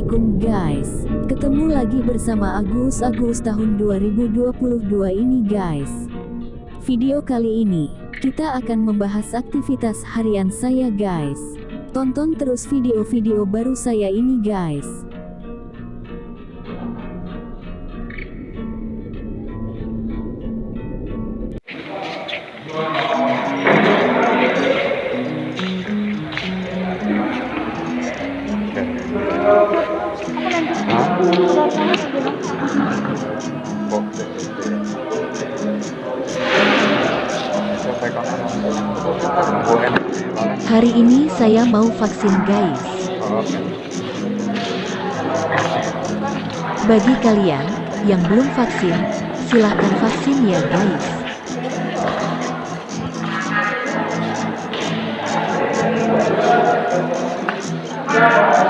Assalamualaikum guys. Ketemu lagi bersama Agus Agus tahun 2022 ini guys. Video kali ini Kita akan membahas aktivitas harian saya guys. Tonton terus video-video baru saya ini guys Hari ini saya mau vaksin guys. Bagi kalian yang belum vaksin, silahkan vaksin ya guys. Vaksin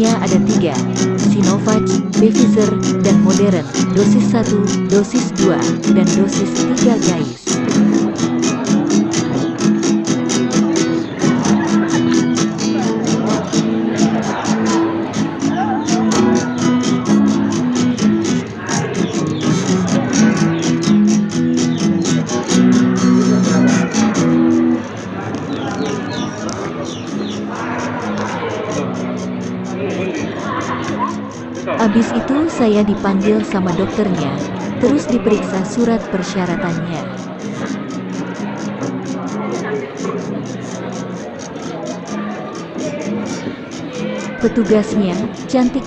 vaksinnya ada tiga, Sinovac, Pfizer, dan Modern, dosis 1, dosis 2, dan dosis 3 guys. Abis itu saya dipanggil sama dokternya, terus diperiksa surat persyaratannya. Petugasnya, cantik.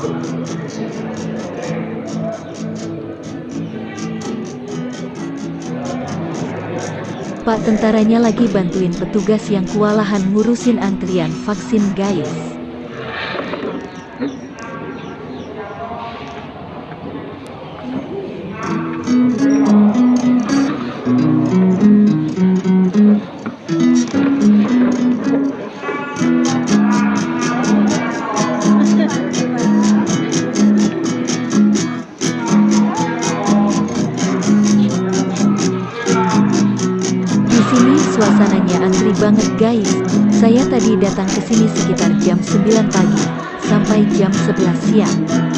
Pak tentaranya lagi bantuin petugas yang kewalahan ngurusin antrian vaksin guys. Suasananya antri banget guys. Saya tadi datang ke sini sekitar jam 9 pagi sampai jam 11 siang.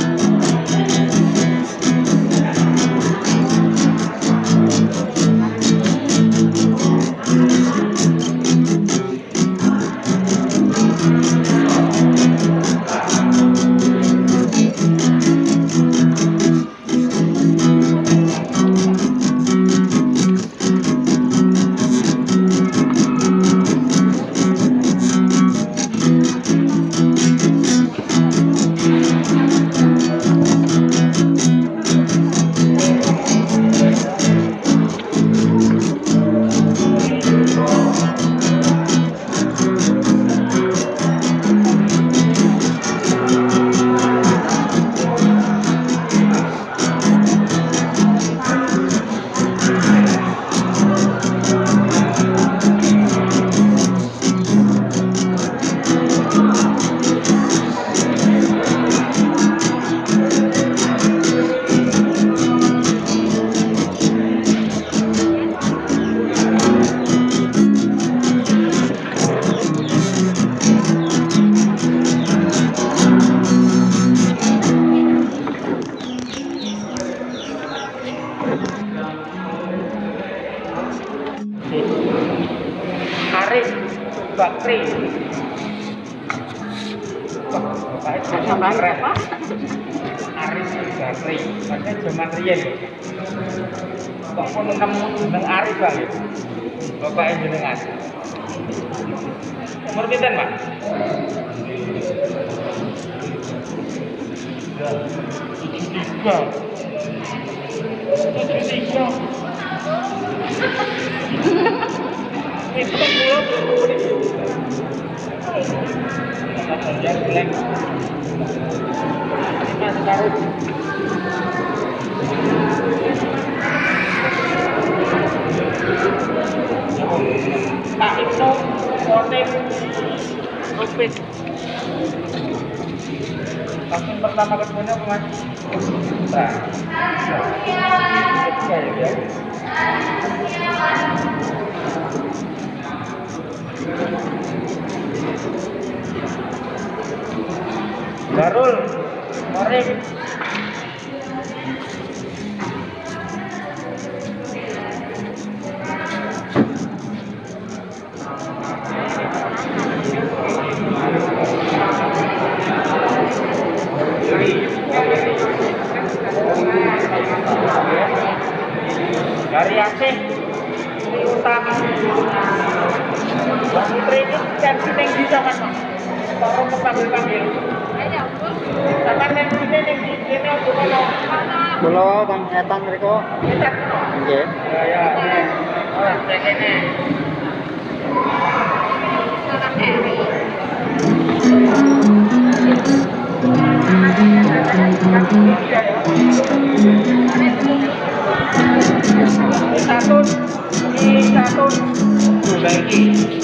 Bakri. Wah. Aris Bakri. Maksudnya zaman riyen. Kok pun nemu jeneng Aris Bang. Bapaknya jenengan. Umur pinten, Pak? Tiga. Tujuh tiga. Pak Ibnu Motif Rupit. Vaksin pertama apa mas? Nah, ketiga ya Darul, Morim. Dari Aceh, ini. Bang ini sini yang di sini aku kalau Kula Kang Etan mriku nggih. Ya ya. Oh, cek Becky.